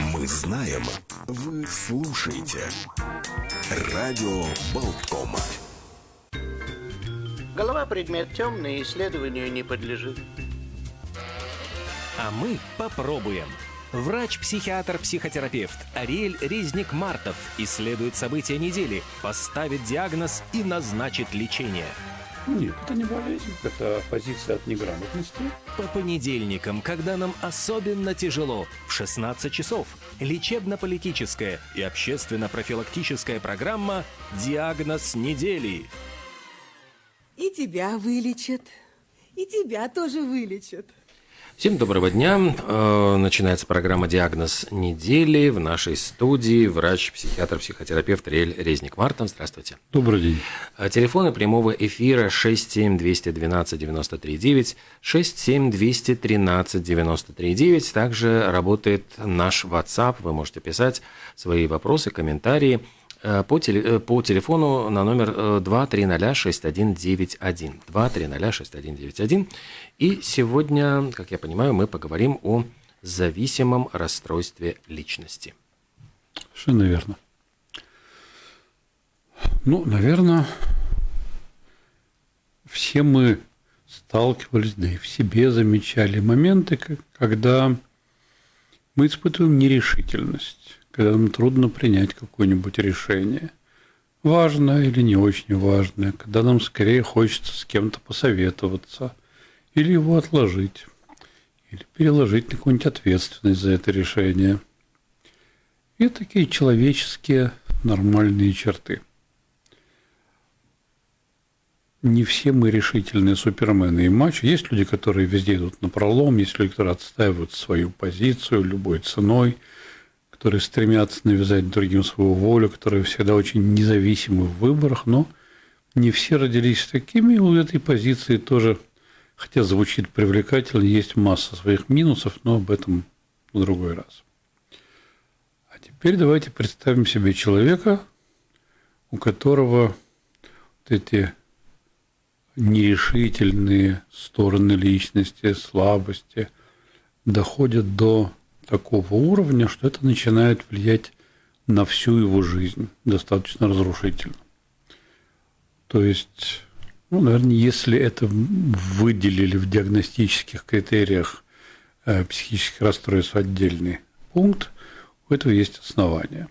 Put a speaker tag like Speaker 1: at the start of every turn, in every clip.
Speaker 1: Мы знаем, вы слушаете. Радио Болткома.
Speaker 2: Голова предмет темный, исследованию не подлежит.
Speaker 3: А мы попробуем. Врач-психиатр-психотерапевт Ариэль Резник-Мартов исследует события недели, поставит диагноз и назначит лечение.
Speaker 4: Нет, это не болезнь, это позиция от неграмотности.
Speaker 3: По понедельникам, когда нам особенно тяжело, в 16 часов, лечебно-политическая и общественно-профилактическая программа «Диагноз недели».
Speaker 5: И тебя вылечат, и тебя тоже вылечат.
Speaker 6: Всем доброго дня. Э, начинается программа «Диагноз недели». В нашей студии врач, психиатр, психотерапевт Риэль Резник. Мартин, здравствуйте.
Speaker 4: Добрый день.
Speaker 6: Э, телефоны прямого эфира 67212 93 9, 67213 93 9. Также работает наш WhatsApp. Вы можете писать свои вопросы, комментарии – по, теле, э, по телефону на номер 2306191. Э, 2306191. И сегодня, как я понимаю, мы поговорим о зависимом расстройстве личности.
Speaker 4: Совершенно верно. Ну, наверное, все мы сталкивались, да и в себе замечали моменты, когда мы испытываем нерешительность когда нам трудно принять какое-нибудь решение, важное или не очень важное, когда нам скорее хочется с кем-то посоветоваться или его отложить, или переложить на какую-нибудь ответственность за это решение. И такие человеческие нормальные черты. Не все мы решительные супермены и матчи. Есть люди, которые везде идут на пролом, есть люди, которые отстаивают свою позицию любой ценой – которые стремятся навязать другим свою волю, которые всегда очень независимы в выборах, но не все родились такими, у этой позиции тоже, хотя звучит привлекательно, есть масса своих минусов, но об этом в другой раз. А теперь давайте представим себе человека, у которого вот эти нерешительные стороны личности, слабости доходят до такого уровня, что это начинает влиять на всю его жизнь достаточно разрушительно. То есть, ну, наверное, если это выделили в диагностических критериях э, психических расстройств отдельный пункт, у этого есть основания.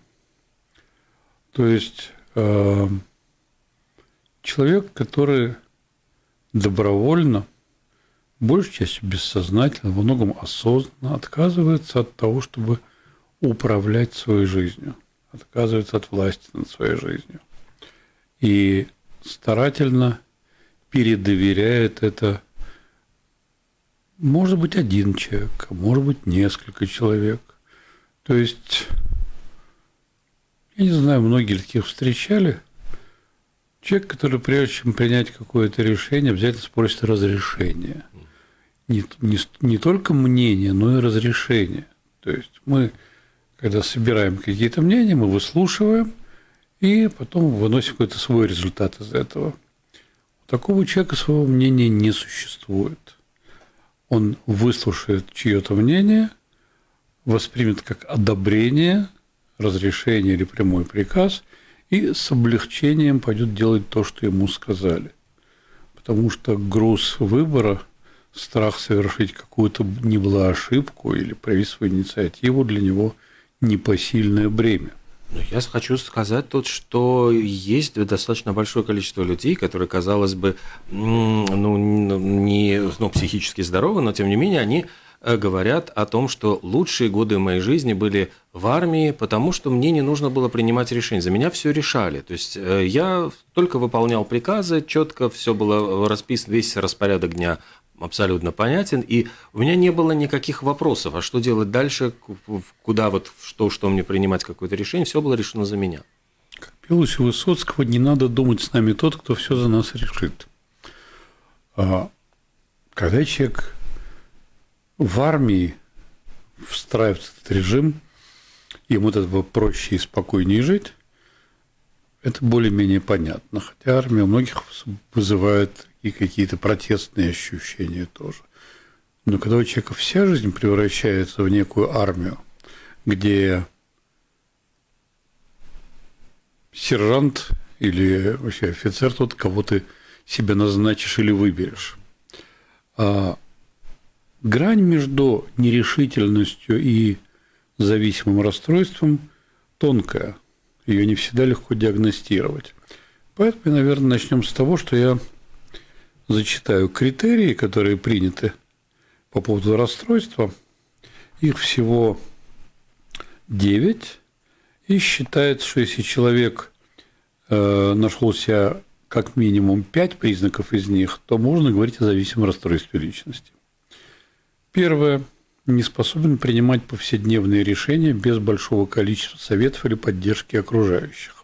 Speaker 4: То есть э, человек, который добровольно большей частью бессознательно, во многом осознанно отказывается от того, чтобы управлять своей жизнью, отказывается от власти над своей жизнью. И старательно передоверяет это, может быть, один человек, а может быть, несколько человек. То есть, я не знаю, многие таких встречали. Человек, который прежде чем принять какое-то решение, обязательно спросит разрешение – не, не, не только мнение, но и разрешение. То есть мы, когда собираем какие-то мнения, мы выслушиваем и потом выносим какой-то свой результат из этого. У такого человека своего мнения не существует. Он выслушает чье-то мнение, воспримет как одобрение, разрешение или прямой приказ и с облегчением пойдет делать то, что ему сказали. Потому что груз выбора – страх совершить какую-то не была ошибку или проявить свою инициативу для него непосильное бремя.
Speaker 6: Но я хочу сказать тут, что есть достаточно большое количество людей, которые, казалось бы, ну, не ну, психически здоровы, но тем не менее они э, говорят о том, что лучшие годы моей жизни были в армии, потому что мне не нужно было принимать решения. За меня все решали. То есть э, я только выполнял приказы, четко все было расписано, весь распорядок дня абсолютно понятен, и у меня не было никаких вопросов, а что делать дальше, куда вот, что, что мне принимать какое-то решение, все было решено за меня.
Speaker 4: Как пелось у Высоцкого, не надо думать с нами тот, кто все за нас решит. А когда человек в армии встраивается в этот режим, ему от этого проще и спокойнее жить, это более-менее понятно. Хотя армия у многих вызывает и какие-то протестные ощущения тоже. Но когда у человека вся жизнь превращается в некую армию, где сержант или вообще офицер тот, кого ты себе назначишь или выберешь. А грань между нерешительностью и зависимым расстройством тонкая. Ее не всегда легко диагностировать. Поэтому, наверное, начнем с того, что я зачитаю критерии, которые приняты по поводу расстройства. Их всего 9. И считается, что если человек э, нашел себя как минимум 5 признаков из них, то можно говорить о зависимом расстройстве личности. Первое. Не способен принимать повседневные решения без большого количества советов или поддержки окружающих.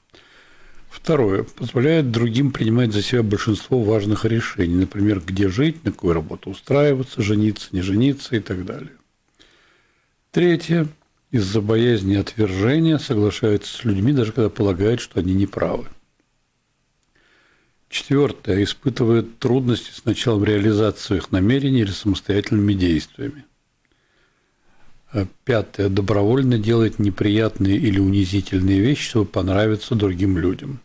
Speaker 4: Второе. Позволяет другим принимать за себя большинство важных решений, например, где жить, на какую работу устраиваться, жениться, не жениться и так далее. Третье. Из-за боязни отвержения соглашается с людьми, даже когда полагает, что они неправы. Четвертое. Испытывает трудности с началом реализации своих намерений или самостоятельными действиями. Пятое. Добровольно делает неприятные или унизительные вещи, чтобы понравиться другим людям.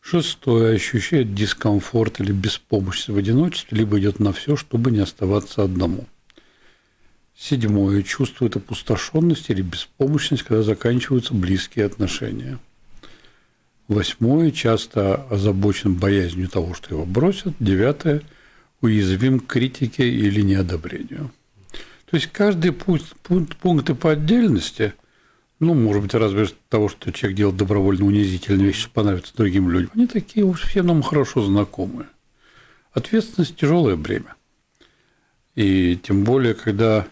Speaker 4: Шестое. Ощущает дискомфорт или беспомощность в одиночестве, либо идет на все, чтобы не оставаться одному. Седьмое. Чувствует опустошенность или беспомощность, когда заканчиваются близкие отношения. Восьмое. Часто озабочен боязнью того, что его бросят. Девятое. Уязвим к критике или неодобрению. То есть каждый пункт, пункт, пункты по отдельности, ну, может быть, разве того, что человек делает добровольно унизительные вещи, чтобы понравиться другим людям, они такие уж все нам хорошо знакомые. Ответственность – тяжелое бремя. И тем более, когда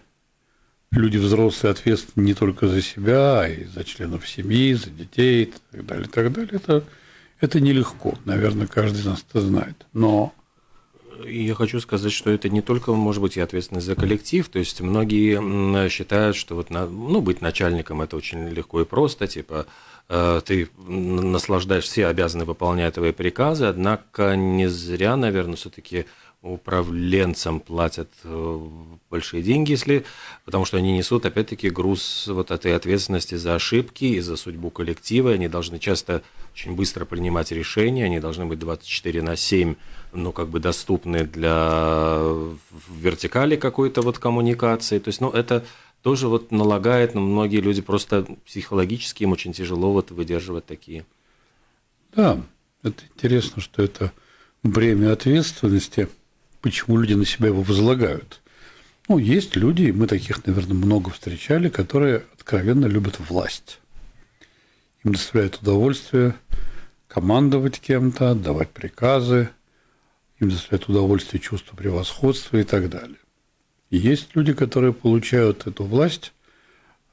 Speaker 4: люди взрослые ответственны не только за себя, а и за членов семьи, за детей и так далее, и так далее, это, это нелегко. Наверное, каждый из нас это знает. Но
Speaker 6: я хочу сказать, что это не только, может быть, и ответственность за коллектив, то есть многие считают, что вот, ну, быть начальником – это очень легко и просто, типа, э, ты наслаждаешь, все обязаны выполнять твои приказы, однако не зря, наверное, все-таки управленцам платят э, большие деньги, если, потому что они несут, опять-таки, груз вот этой ответственности за ошибки и за судьбу коллектива. Они должны часто очень быстро принимать решения, они должны быть 24 на 7, ну, как бы доступны для вертикали какой-то вот коммуникации. То есть, ну, это тоже вот налагает, но многие люди просто психологически им очень тяжело вот выдерживать такие.
Speaker 4: Да, это интересно, что это бремя ответственности – почему люди на себя его возлагают. Ну, есть люди, мы таких, наверное, много встречали, которые откровенно любят власть. Им доставляет удовольствие командовать кем-то, отдавать приказы, им доставляет удовольствие чувство превосходства и так далее. И есть люди, которые получают эту власть,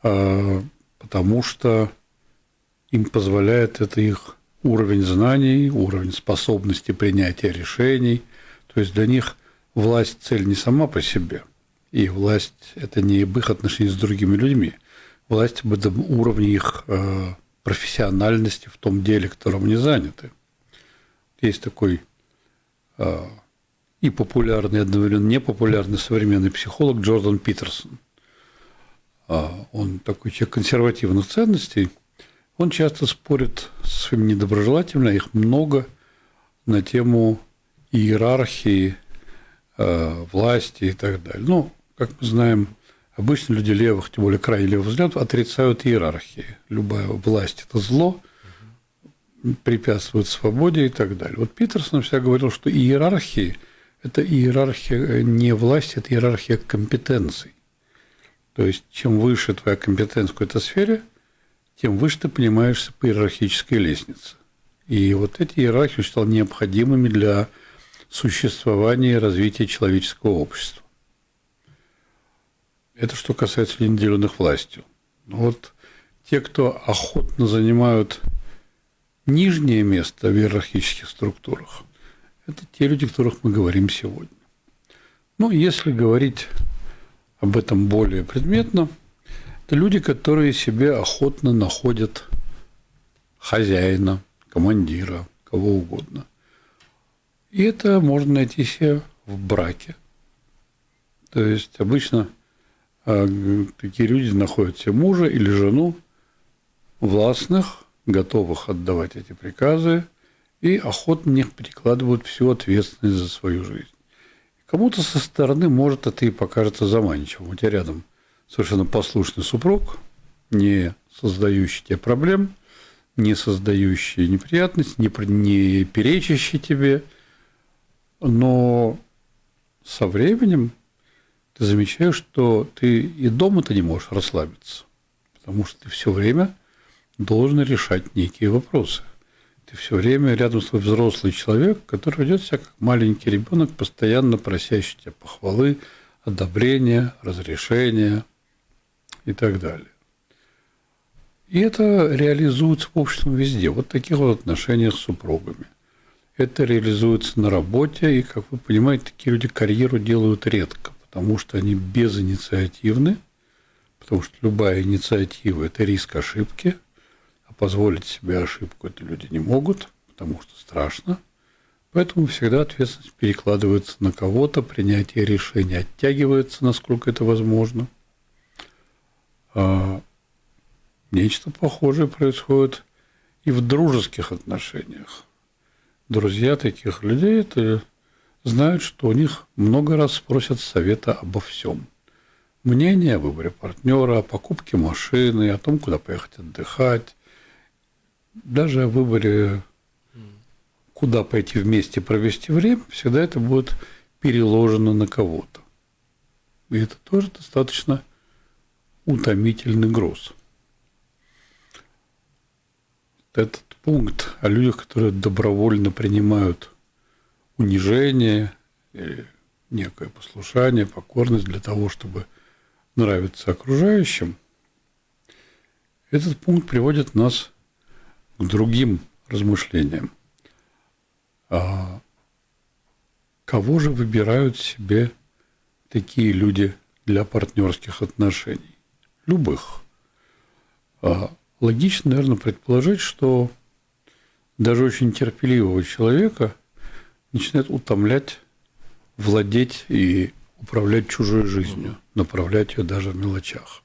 Speaker 4: а, потому что им позволяет это их уровень знаний, уровень способности принятия решений. То есть для них власть – цель не сама по себе, и власть – это не об их отношении с другими людьми. Власть об этом уровне их э, профессиональности в том деле, которым они заняты. Есть такой и популярный, одновременно непопулярный современный психолог Джордан Питерсон. Э, он такой человек консервативных ценностей. Он часто спорит с своими недоброжелателями, а их много, на тему иерархии власти и так далее. Ну, как мы знаем, обычно люди левых, тем более крайне левых взглядов, отрицают иерархии. Любая власть – это зло, препятствует свободе и так далее. Вот Питерсон всегда говорил, что иерархии – это иерархия не власти, это иерархия компетенций. То есть, чем выше твоя компетенция в какой-то сфере, тем выше ты понимаешься по иерархической лестнице. И вот эти иерархии считал необходимыми для существования и развития человеческого общества. Это что касается ненаделенных властью. Вот те, кто охотно занимают нижнее место в иерархических структурах, это те люди, о которых мы говорим сегодня. Ну, если говорить об этом более предметно, это люди, которые себе охотно находят хозяина, командира, кого угодно. И это можно найти себе в браке. То есть обычно а такие люди находят себе мужа или жену властных, готовых отдавать эти приказы, и охотно них перекладывают всю ответственность за свою жизнь. Кому-то со стороны, может, это и покажется заманчивым. У тебя рядом совершенно послушный супруг, не создающий тебе проблем, не создающий неприятностей, не, не перечащий тебе. Но со временем ты замечаешь, что ты и дома-то не можешь расслабиться, потому что ты все время должен решать некие вопросы. Ты все время рядом с тобой взрослый человек, который ведет себя как маленький ребенок, постоянно просящий тебя похвалы, одобрения, разрешения и так далее. И это реализуется в обществе везде. Вот таких вот отношениях с супругами. Это реализуется на работе, и, как вы понимаете, такие люди карьеру делают редко, потому что они безинициативны, потому что любая инициатива – это риск ошибки, позволить себе ошибку это люди не могут, потому что страшно. Поэтому всегда ответственность перекладывается на кого-то, принятие решения оттягивается, насколько это возможно. А Нечто похожее происходит и в дружеских отношениях. Друзья таких людей это знают, что у них много раз спросят совета обо всем. Мнение о выборе партнера, о покупке машины, о том, куда поехать отдыхать, даже о выборе, куда пойти вместе провести время, всегда это будет переложено на кого-то. И это тоже достаточно утомительный груз этот пункт о людях, которые добровольно принимают унижение некое послушание, покорность для того, чтобы нравиться окружающим, этот пункт приводит нас к другим размышлениям. А кого же выбирают себе такие люди для партнерских отношений? Любых. А логично, наверное, предположить, что даже очень терпеливого человека начинает утомлять, владеть и управлять чужой жизнью, направлять ее даже в мелочах.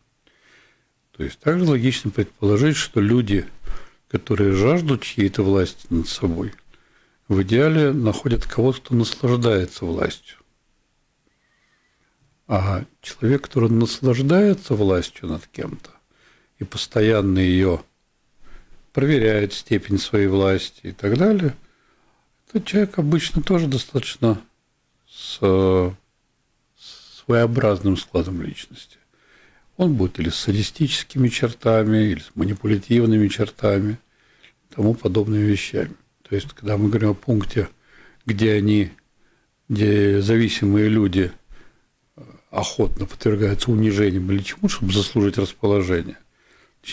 Speaker 4: То есть также логично предположить, что люди, которые жаждут чьей-то власти над собой, в идеале находят кого-то, кто наслаждается властью. А человек, который наслаждается властью над кем-то, и постоянно ее проверяет степень своей власти и так далее, этот человек обычно тоже достаточно с своеобразным складом личности. Он будет или с садистическими чертами, или с манипулятивными чертами, тому подобными вещами. То есть, когда мы говорим о пункте, где они, где зависимые люди охотно подвергаются унижениям или чему, чтобы заслужить расположение,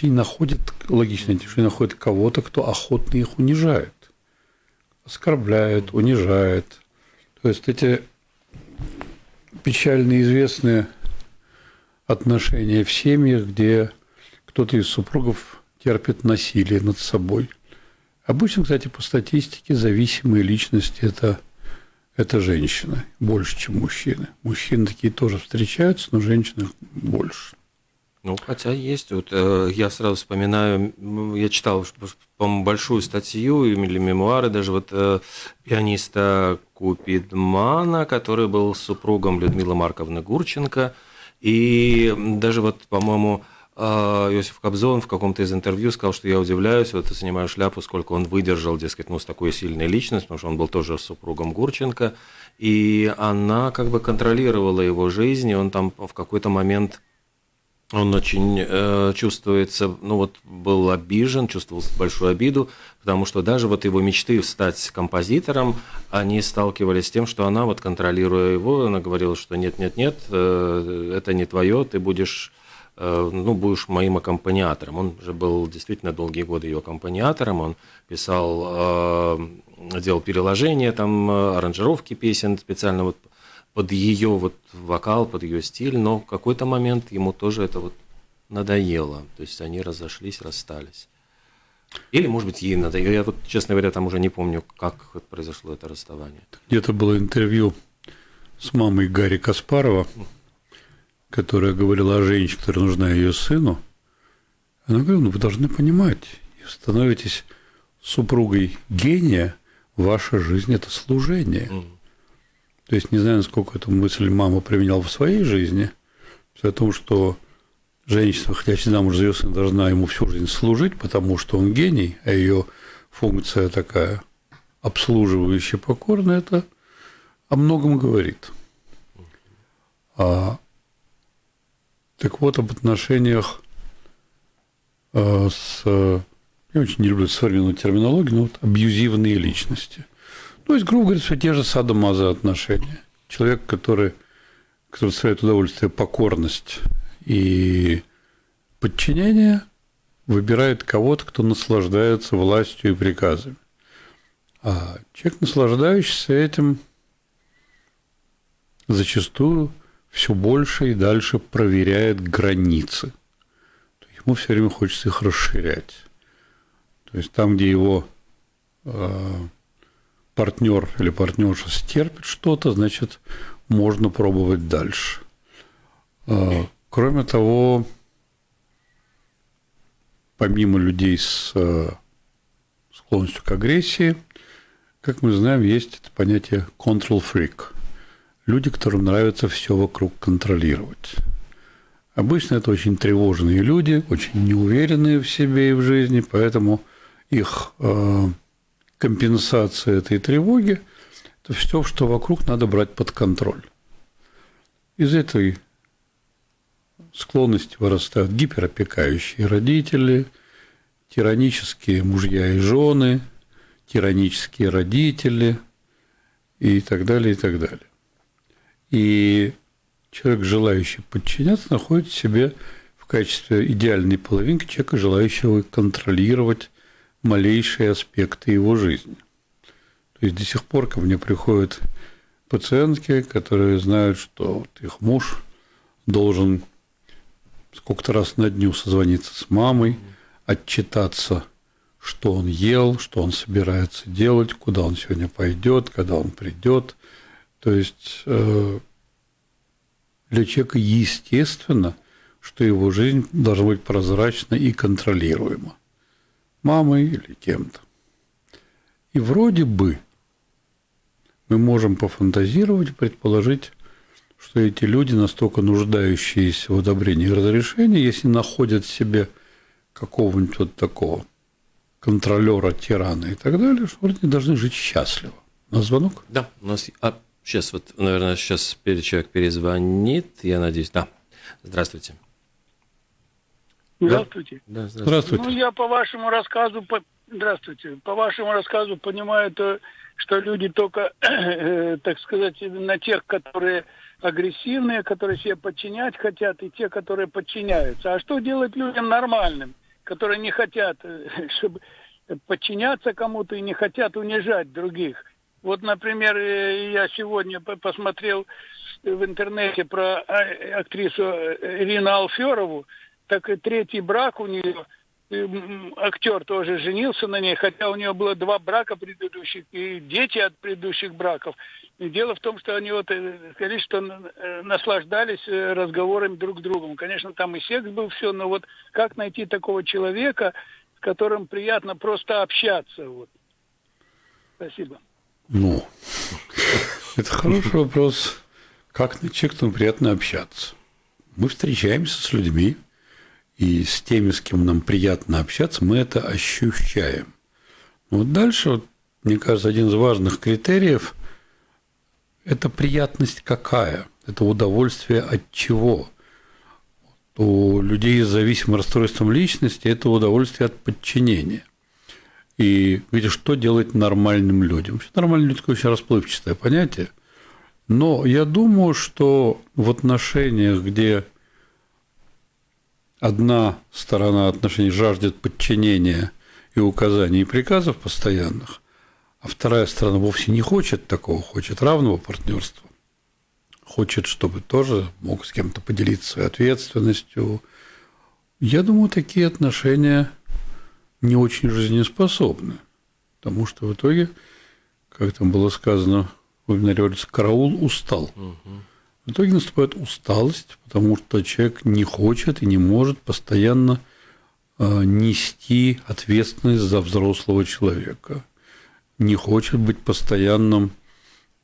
Speaker 4: они находят, логично, что они находят кого-то, кто охотно их унижает, оскорбляет, унижает. То есть эти печально известные отношения в семьях, где кто-то из супругов терпит насилие над собой. Обычно, кстати, по статистике зависимые личности это, это женщины больше, чем мужчины. Мужчины такие тоже встречаются, но женщины больше.
Speaker 6: Ну, хотя есть. Вот, э, я сразу вспоминаю, я читал, по-моему, большую статью или мемуары даже вот э, пианиста Купидмана, который был супругом Людмилы Марковны Гурченко. И даже вот, по-моему, э, Иосиф Кобзон в каком-то из интервью сказал, что я удивляюсь, вот снимаю шляпу, сколько он выдержал, дескать, ну, с такой сильной личностью, потому что он был тоже супругом Гурченко, и она как бы контролировала его жизнь, и он там в какой-то момент он очень э, чувствуется, ну вот был обижен, чувствовал большую обиду, потому что даже вот его мечты стать композитором, они сталкивались с тем, что она вот контролируя его, она говорила, что нет, нет, нет, э, это не твое, ты будешь, э, ну будешь моим аккомпаниатором. Он же был действительно долгие годы ее аккомпаниатором, он писал, э, делал переложения, там э, аранжировки песен специально вот под ее вот вокал, под ее стиль, но в какой-то момент ему тоже это вот надоело. То есть они разошлись, расстались. Или, может быть, ей надоело. Я вот, честно говоря, там уже не помню, как произошло это расставание.
Speaker 4: Где-то было интервью с мамой Гарри Каспарова, которая говорила о женщине, которая нужна ее сыну, она говорила, ну вы должны понимать, становитесь супругой гения, ваша жизнь – это служение. То есть, не знаю, насколько эту мысль мама применяла в своей жизни, о том, что женщина, хотящая замуж за ее сына, должна ему всю жизнь служить, потому что он гений, а ее функция такая обслуживающая, покорная, это о многом говорит. А, так вот, об отношениях а, с... Я очень не люблю современную терминологию, но вот абьюзивные личности. То есть, грубо говоря, все те же садомаза отношения. Человек, который, который доставляет удовольствие покорность и подчинение, выбирает кого-то, кто наслаждается властью и приказами. А человек, наслаждающийся этим, зачастую все больше и дальше проверяет границы. Ему все время хочется их расширять. То есть там, где его э, партнер или партнерша стерпит что-то, значит, можно пробовать дальше. Э, кроме того, помимо людей с э, склонностью к агрессии, как мы знаем, есть это понятие control freak. Люди, которым нравится все вокруг контролировать. Обычно это очень тревожные люди, очень неуверенные в себе и в жизни, поэтому их э, компенсация этой тревоги – это все, что вокруг надо брать под контроль. Из этой склонности вырастают гиперопекающие родители, тиранические мужья и жены – тиранические родители и так далее, и так далее. И человек, желающий подчиняться, находит себе в качестве идеальной половинки человека, желающего контролировать малейшие аспекты его жизни. То есть до сих пор ко мне приходят пациентки, которые знают, что вот их муж должен сколько-то раз на дню созвониться с мамой, отчитаться что он ел, что он собирается делать, куда он сегодня пойдет, когда он придет. То есть э, для человека естественно, что его жизнь должна быть прозрачна и контролируема. Мамой или кем-то. И вроде бы мы можем пофантазировать, предположить, что эти люди, настолько нуждающиеся в одобрении и разрешении, если находят себе какого-нибудь вот такого контролера, тирана и так далее, что вроде должны жить счастливо. На звонок?
Speaker 6: Да, у нас... А, сейчас вот, наверное, сейчас человек перезвонит, я надеюсь. Да, здравствуйте.
Speaker 7: Здравствуйте.
Speaker 6: Да, здравствуйте.
Speaker 4: Здравствуйте.
Speaker 7: Ну, я по вашему рассказу, по... здравствуйте, по вашему рассказу понимаю, то, что люди только, э, так сказать, на тех, которые агрессивные, которые себе подчинять хотят, и те, которые подчиняются. А что делать людям нормальным? которые не хотят, э, чтобы подчиняться кому-то и не хотят унижать других. Вот, например, э, я сегодня посмотрел в интернете про а, актрису Ирину Алферову, так и третий брак у нее – актер тоже женился на ней, хотя у нее было два брака предыдущих и дети от предыдущих браков. И дело в том, что они вот э, что э, наслаждались э, разговорами друг с другом. Конечно, там и секс был все, но вот как найти такого человека, с которым приятно просто общаться? Вот. Спасибо.
Speaker 4: Ну, это хороший вопрос. Как найти, кто приятно общаться? Мы встречаемся с людьми, и с теми, с кем нам приятно общаться, мы это ощущаем. Вот дальше, вот, мне кажется, один из важных критериев – это приятность какая, это удовольствие от чего. У людей с зависимым расстройством личности это удовольствие от подчинения. И видишь, что делать нормальным людям? Нормальные люди – такое очень расплывчатое понятие. Но я думаю, что в отношениях, где одна сторона отношений жаждет подчинения и указаний и приказов постоянных, а вторая сторона вовсе не хочет такого, хочет равного партнерства, хочет, чтобы тоже мог с кем-то поделиться своей ответственностью. Я думаю, такие отношения не очень жизнеспособны, потому что в итоге, как там было сказано в вебинаре караул устал. Угу. В итоге наступает усталость, потому что человек не хочет и не может постоянно э, нести ответственность за взрослого человека, не хочет быть постоянным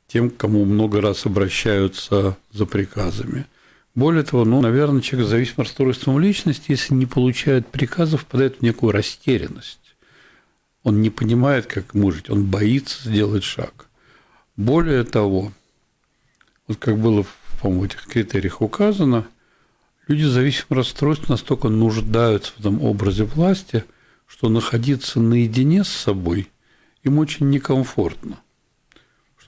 Speaker 4: тем, к кому много раз обращаются за приказами. Более того, ну, наверное, человек с зависимым расстройством личности, если не получает приказов, впадает в некую растерянность. Он не понимает, как ему жить, он боится сделать шаг. Более того, вот как было, по-моему, в этих критериях указано, люди с зависимым расстройством настолько нуждаются в этом образе власти, что находиться наедине с собой им очень некомфортно –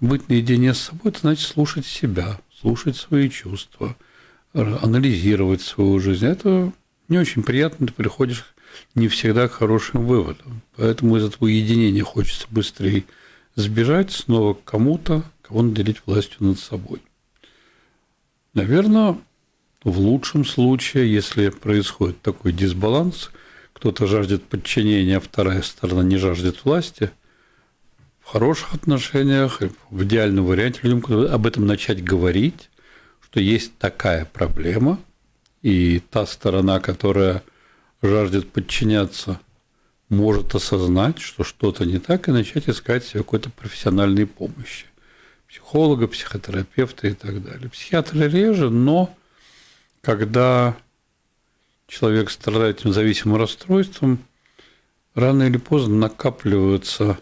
Speaker 4: быть наедине с собой, это значит слушать себя, слушать свои чувства, анализировать свою жизнь. Это не очень приятно, ты приходишь не всегда к хорошим выводам. Поэтому из этого единения хочется быстрее сбежать снова к кому-то, кого наделить властью над собой. Наверное, в лучшем случае, если происходит такой дисбаланс, кто-то жаждет подчинения, а вторая сторона не жаждет власти – хороших отношениях, в идеальном варианте людям об этом начать говорить, что есть такая проблема, и та сторона, которая жаждет подчиняться, может осознать, что что-то не так, и начать искать себе какой-то профессиональной помощи. Психолога, психотерапевта и так далее. Психиатры реже, но когда человек страдает этим зависимым расстройством, рано или поздно накапливаются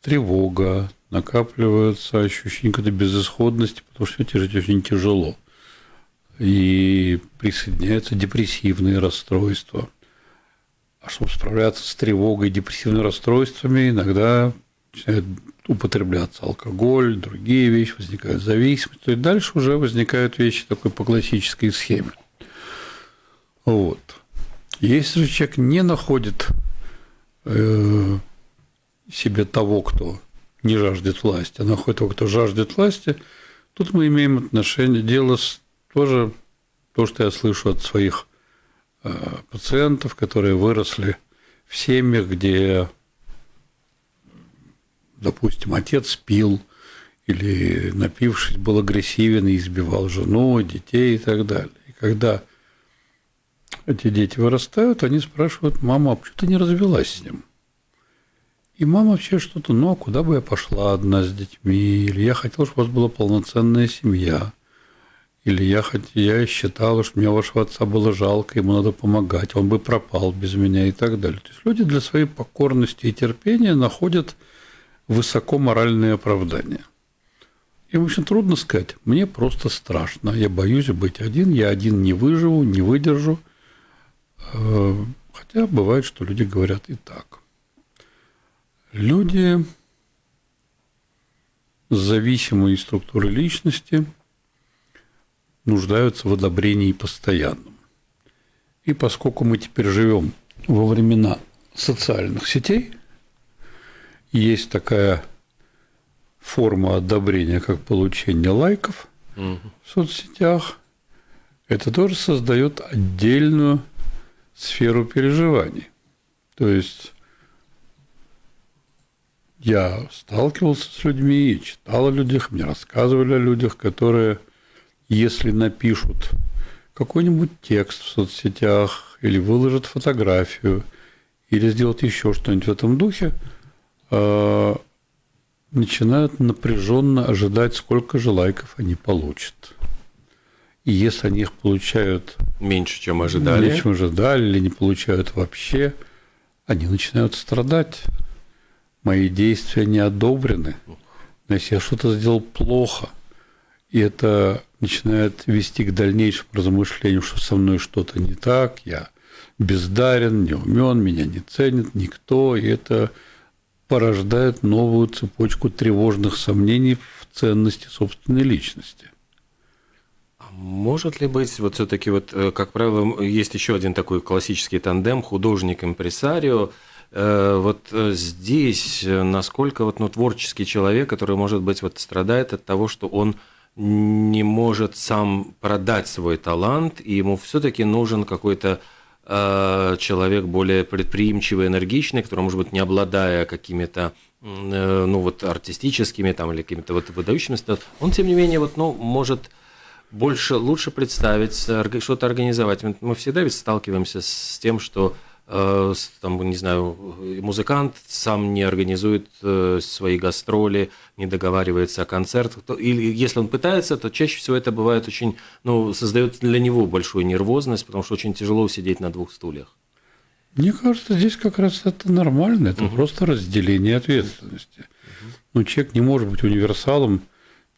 Speaker 4: тревога, накапливается ощущение какой-то безысходности, потому что жить очень тяжело. И присоединяются депрессивные расстройства. А чтобы справляться с тревогой и депрессивными расстройствами, иногда начинает употребляться алкоголь, другие вещи, возникают зависимости. То есть дальше уже возникают вещи такой по классической схеме. Вот. Если же человек не находит э, себе того, кто не жаждет власти, а находит того, кто жаждет власти, тут мы имеем отношение, дело с тоже то, что я слышу от своих э, пациентов, которые выросли в семьях, где, допустим, отец пил или напившись был агрессивен и избивал жену, детей и так далее. И когда эти дети вырастают, они спрашивают, мама, а почему ты не развелась с ним? И мама вообще что-то, ну, а куда бы я пошла одна с детьми? Или я хотела, чтобы у вас была полноценная семья. Или я, я считала, что мне вашего отца было жалко, ему надо помогать, он бы пропал без меня и так далее. То есть люди для своей покорности и терпения находят высоко моральные оправдания. Им очень трудно сказать, мне просто страшно, я боюсь быть один, я один не выживу, не выдержу. Э, хотя бывает, что люди говорят и так. Люди с зависимой структурой личности нуждаются в одобрении постоянном. И поскольку мы теперь живем во времена социальных сетей, есть такая форма одобрения, как получение лайков угу. в соцсетях, это тоже создает отдельную сферу переживаний. То есть я сталкивался с людьми и читал о людях, мне рассказывали о людях, которые, если напишут какой-нибудь текст в соцсетях или выложат фотографию, или сделают еще что-нибудь в этом духе, начинают напряженно ожидать, сколько же лайков они получат. И если они их получают
Speaker 6: меньше, чем ожидали,
Speaker 4: меньше, чем ожидали, или не получают вообще, они начинают страдать. Мои действия не одобрены, значит, я что-то сделал плохо, и это начинает вести к дальнейшему размышлению, что со мной что-то не так, я бездарен, не умен, меня не ценит никто, и это порождает новую цепочку тревожных сомнений в ценности собственной личности.
Speaker 6: А может ли быть, вот все-таки, вот, э, как правило, есть еще один такой классический тандем художник-импресарио, Э, вот э, здесь насколько вот, ну, творческий человек, который, может быть, вот страдает от того, что он не может сам продать свой талант, и ему все-таки нужен какой-то человек более предприимчивый, энергичный, который, может быть, не обладая какими-то э, ну вот артистическими там или какими-то вот выдающимися, он тем не менее вот ну может больше лучше представить что-то организовать. Мы всегда ведь сталкиваемся с тем, что Э, там, не знаю, музыкант сам не организует э, свои гастроли, не договаривается о концертах, или если он пытается, то чаще всего это бывает очень, ну, создает для него большую нервозность, потому что очень тяжело сидеть на двух стульях.
Speaker 4: Мне кажется, здесь как раз это нормально, это угу. просто разделение ответственности. Угу. Ну, человек не может быть универсалом,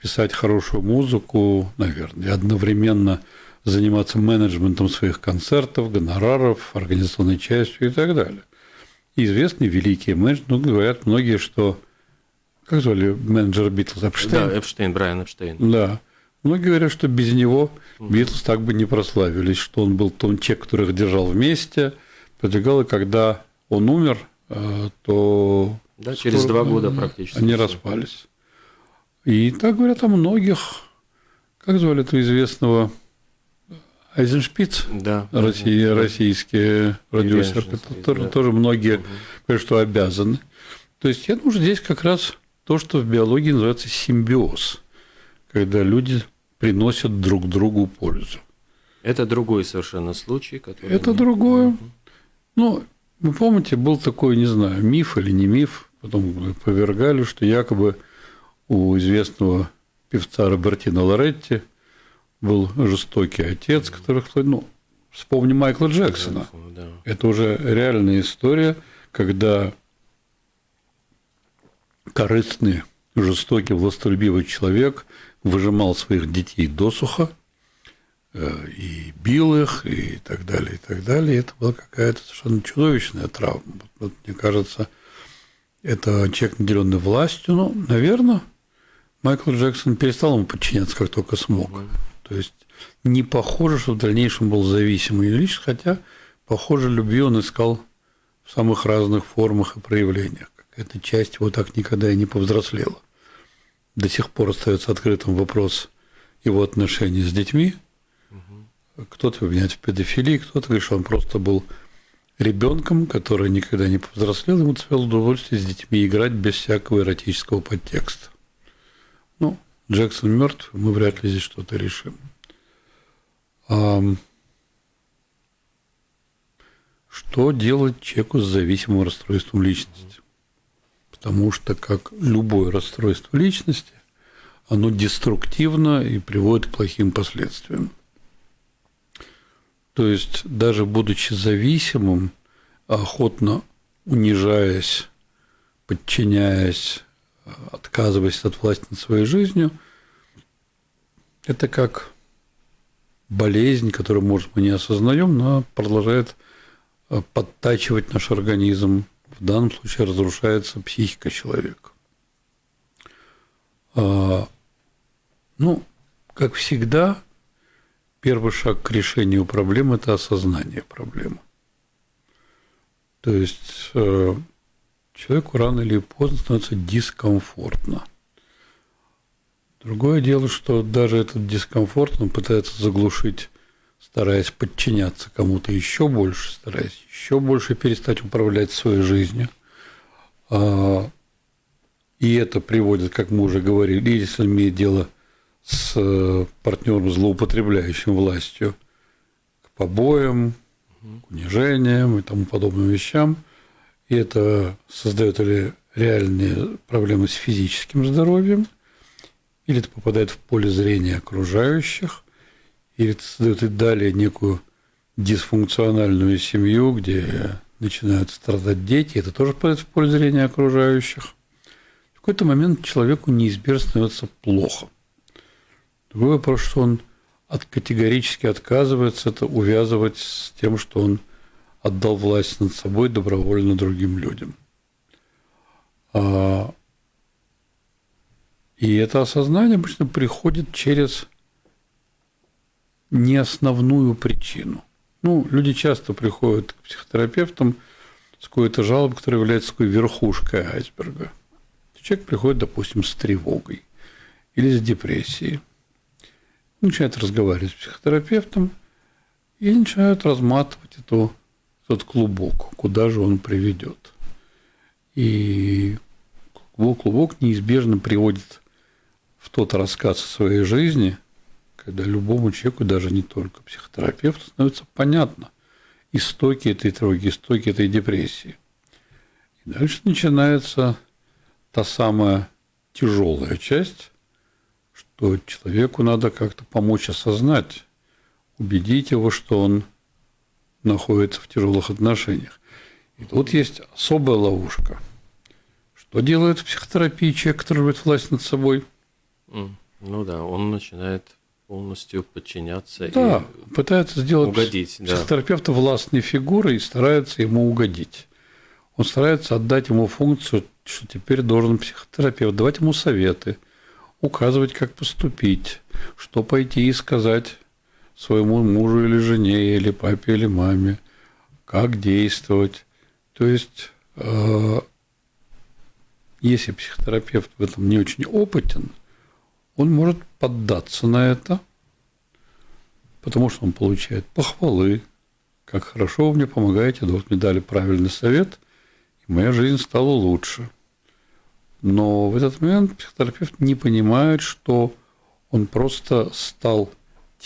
Speaker 4: писать хорошую музыку, наверное, и одновременно заниматься менеджментом своих концертов, гонораров, организационной частью и так далее. И известные великие менеджеры, ну, говорят многие, что... Как звали менеджера Битлз?
Speaker 6: Эпштейн? Да, Эпштейн, Брайан Эпштейн.
Speaker 4: Да. Многие говорят, что без него Битлз так бы не прославились, что он был том человек, который их держал вместе, продвигал, и когда он умер, э, то...
Speaker 6: Да, через два года практически.
Speaker 4: Они распались. И так говорят о многих. Как звали этого известного Айзеншпиц,
Speaker 6: да,
Speaker 4: Россия, да, российские продюсеры, тоже, да. тоже многие угу. говорят, что обязаны. То есть я думаю, здесь как раз то, что в биологии называется симбиоз, когда люди приносят друг другу пользу.
Speaker 6: Это другой совершенно случай, который...
Speaker 4: Это другое. Угу. Ну, вы помните, был такой, не знаю, миф или не миф, потом повергали, что якобы у известного певца Робертино Лоретти – был жестокий отец, который, ну, вспомни Майкла Джексона. Да. Это уже реальная история, когда корыстный, жестокий, властолюбивый человек выжимал своих детей досуха э, и бил их, и так далее, и так далее. И это была какая-то совершенно чудовищная травма. Вот, мне кажется, это человек, наделенный властью. Ну, наверное, Майкл Джексон перестал ему подчиняться, как только смог. То есть не похоже, что в дальнейшем был зависимый личность, хотя, похоже, любви он искал в самых разных формах и проявлениях. Какая-то часть его так никогда и не повзрослела. До сих пор остается открытым вопрос его отношений с детьми. Кто-то обвиняет в педофилии, кто-то говорит, что он просто был ребенком, который никогда не повзрослел, ему доставило удовольствие с детьми играть без всякого эротического подтекста. Джексон мертв, мы вряд ли здесь что-то решим. Что делать человеку с зависимым расстройством личности? Потому что, как любое расстройство личности, оно деструктивно и приводит к плохим последствиям. То есть, даже будучи зависимым, охотно унижаясь, подчиняясь, отказываясь от власти над своей жизнью, это как болезнь, которую, может, мы не осознаем, но продолжает э, подтачивать наш организм. В данном случае разрушается психика человека. А, ну, как всегда, первый шаг к решению проблемы – это осознание проблемы. То есть э, человеку рано или поздно становится дискомфортно. Другое дело, что даже этот дискомфорт он пытается заглушить, стараясь подчиняться кому-то еще больше, стараясь еще больше перестать управлять своей жизнью. А, и это приводит, как мы уже говорили, если имеет дело с партнером, злоупотребляющим властью, к побоям, к унижениям и тому подобным вещам – и это создает или реальные проблемы с физическим здоровьем, или это попадает в поле зрения окружающих, или это создает и далее некую дисфункциональную семью, где начинают страдать дети, это тоже попадает в поле зрения окружающих. В какой-то момент человеку неизбежно становится плохо. Другой вопрос, что он от, категорически отказывается это увязывать с тем, что он – отдал власть над собой добровольно другим людям. А, и это осознание обычно приходит через не основную причину. Ну, люди часто приходят к психотерапевтам с какой-то жалобой, которая является такой верхушкой айсберга. Человек приходит, допустим, с тревогой или с депрессией. Начинает разговаривать с психотерапевтом – и начинают разматывать эту, этот клубок, куда же он приведет. И клубок, клубок неизбежно приводит в тот рассказ о своей жизни, когда любому человеку, даже не только психотерапевту, становится понятно истоки этой тревоги, истоки этой депрессии. И дальше начинается та самая тяжелая часть, что человеку надо как-то помочь осознать, убедить его, что он находится в тяжелых отношениях. И тут есть особая ловушка. Что делает в психотерапии человек, который рвет власть над собой?
Speaker 6: Ну да, он начинает полностью подчиняться
Speaker 4: да, и пытается сделать
Speaker 6: угодить,
Speaker 4: психотерапевта да. властной фигурой и старается ему угодить. Он старается отдать ему функцию, что теперь должен психотерапевт давать ему советы, указывать, как поступить, что пойти и сказать своему мужу или жене, или папе, или маме, как действовать. То есть, э, если психотерапевт в этом не очень опытен, он может поддаться на это, потому что он получает похвалы, как хорошо вы мне помогаете, да вот мне дали правильный совет, и моя жизнь стала лучше. Но в этот момент психотерапевт не понимает, что он просто стал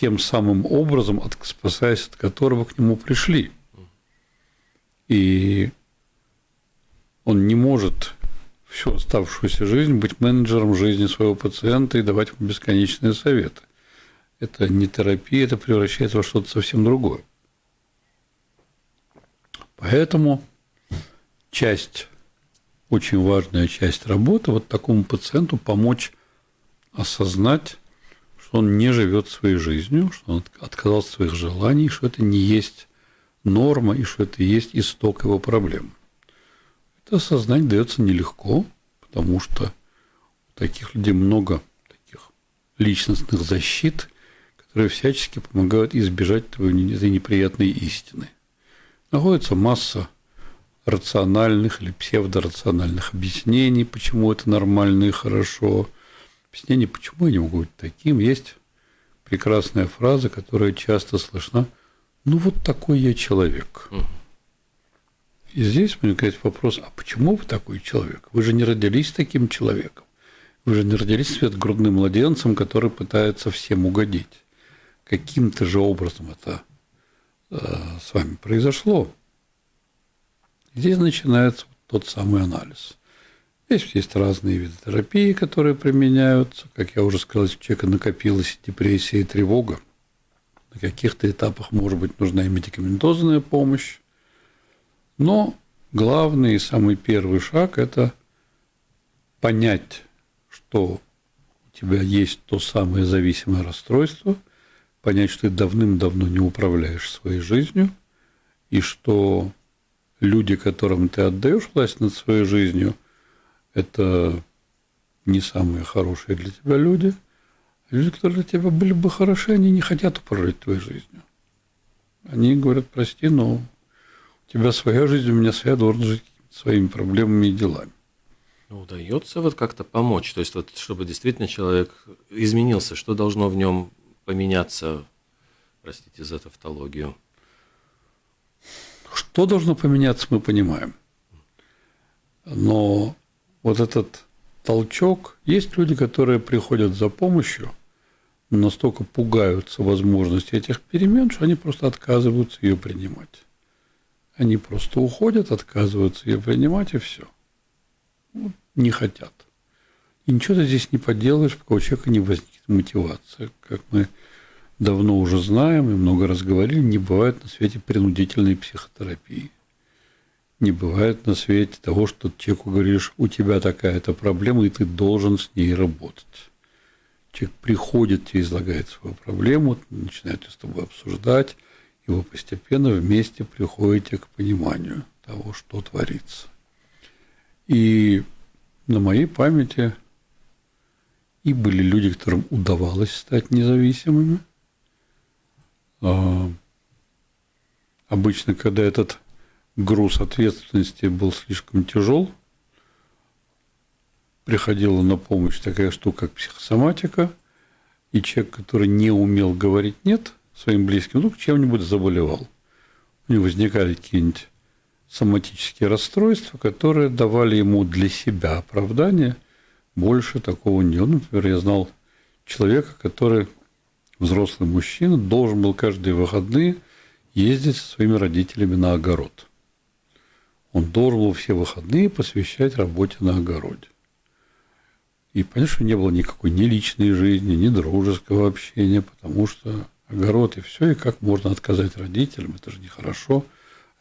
Speaker 4: тем самым образом, спасаясь от которого к нему пришли. И он не может всю оставшуюся жизнь быть менеджером жизни своего пациента и давать ему бесконечные советы. Это не терапия, это превращается во что-то совсем другое. Поэтому часть, очень важная часть работы, вот такому пациенту помочь осознать, что он не живет своей жизнью, что он отказался от своих желаний, что это не есть норма и что это и есть исток его проблем. Это осознать дается нелегко, потому что у таких людей много таких личностных защит, которые всячески помогают избежать этой неприятной истины. Находится масса рациональных или псевдорациональных объяснений, почему это нормально и хорошо. Объяснений, почему я не могу быть таким. Есть прекрасная фраза, которая часто слышна. Ну, вот такой я человек. И здесь возникает вопрос, а почему вы такой человек? Вы же не родились таким человеком. Вы же не родились светгрудным младенцем, который пытается всем угодить. Каким-то же образом это э, с вами произошло. Здесь начинается тот самый анализ. Здесь есть разные виды терапии, которые применяются. Как я уже сказал, если у человека накопилась депрессия и тревога, на каких-то этапах, может быть, нужна и медикаментозная помощь. Но главный и самый первый шаг – это понять, что у тебя есть то самое зависимое расстройство, понять, что ты давным-давно не управляешь своей жизнью, и что люди, которым ты отдаешь власть над своей жизнью, это не самые хорошие для тебя люди. Люди, которые для тебя были бы хороши, они не хотят управлять твоей жизнью. Они говорят, прости, но у тебя своя жизнь, у меня своя, должен жить своими проблемами и делами.
Speaker 6: Ну, удается вот как-то помочь, то есть вот чтобы действительно человек изменился, что должно в нем поменяться, простите за тавтологию?
Speaker 4: Что должно поменяться, мы понимаем. Но вот этот толчок, есть люди, которые приходят за помощью, настолько пугаются возможности этих перемен, что они просто отказываются ее принимать. Они просто уходят, отказываются ее принимать, и все. Вот, не хотят. И ничего ты здесь не поделаешь, пока у человека не возникнет мотивация. Как мы давно уже знаем и много раз говорили, не бывает на свете принудительной психотерапии. Не бывает на свете того, что человеку говоришь, у тебя такая-то проблема, и ты должен с ней работать. Человек приходит, тебе излагает свою проблему, начинает с тобой обсуждать, и вы постепенно вместе приходите к пониманию того, что творится. И на моей памяти и были люди, которым удавалось стать независимыми. А обычно, когда этот груз ответственности был слишком тяжел, приходила на помощь такая штука, как психосоматика, и человек, который не умел говорить «нет», своим близким, вдруг чем-нибудь заболевал. У него возникали какие-нибудь соматические расстройства, которые давали ему для себя оправдание. Больше такого не было. Например, я знал человека, который, взрослый мужчина, должен был каждые выходные ездить со своими родителями на огород. Он должен был все выходные посвящать работе на огороде. И что не было никакой ни личной жизни, ни дружеского общения, потому что огород и все, и как можно отказать родителям, это же нехорошо,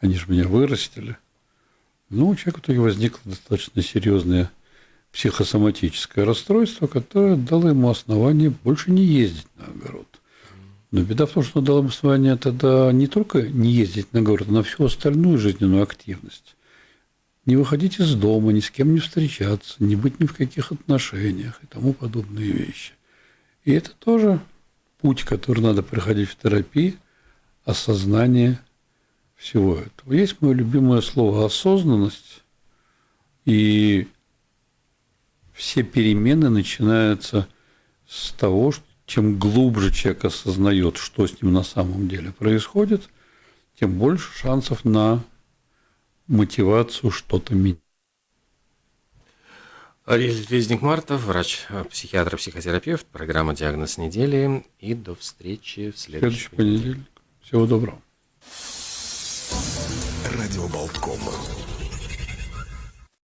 Speaker 4: они же меня вырастили. Ну, у человека в итоге возникло достаточно серьезное психосоматическое расстройство, которое дало ему основание больше не ездить на огород. Но беда в том, что дало ему основание тогда не только не ездить на огород, а на всю остальную жизненную активность. Не выходить из дома, ни с кем не встречаться, не быть ни в каких отношениях и тому подобные вещи. И это тоже путь, который надо проходить в терапии, осознание всего этого. Есть мое любимое слово «осознанность», и все перемены начинаются с того, что чем глубже человек осознает, что с ним на самом деле происходит, тем больше шансов на мотивацию что-то менять.
Speaker 6: Резник Мартов, врач-психиатр, психотерапевт, программа «Диагноз недели». И до встречи в следующий,
Speaker 4: следующий понедельник. Всего доброго.
Speaker 1: Радио Болткома.